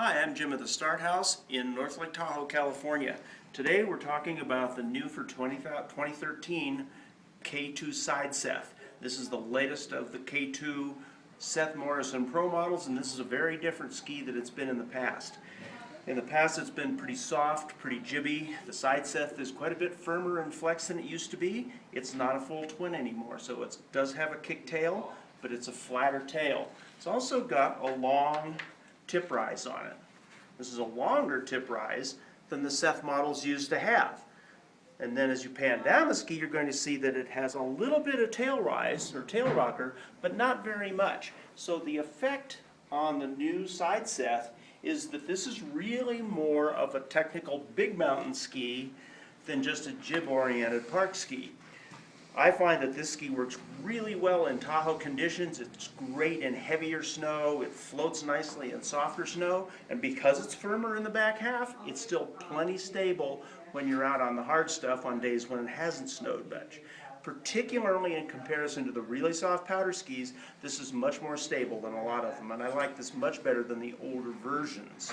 Hi, I'm Jim at the Start Haus in North Lake Tahoe, California. Today we're talking about the new for 20 2013 K2 SideSeth. This is the latest of the K2 Seth Morrison Pro models and this is a very different ski than it's been in the past. In the past it's been pretty soft, pretty jibby. The SideSeth is quite a bit firmer and flex than it used to be. It's not a full twin anymore so it does have a kick tail but it's a flatter tail. It's also got a long tip rise on it. This is a longer tip rise than the Seth models used to have. And then as you pan down the ski, you're going to see that it has a little bit of tail rise, or tail rocker, but not very much. So the effect on the new SideSeth is that this is really more of a technical big mountain ski than just a jib-oriented park ski. I find that this ski works really well in Tahoe conditions. It's great in heavier snow. It floats nicely in softer snow. And because it's firmer in the back half, it's still plenty stable when you're out on the hard stuff on days when it hasn't snowed much. Particularly in comparison to the really soft powder skis, this is much more stable than a lot of them. And I like this much better than the older versions.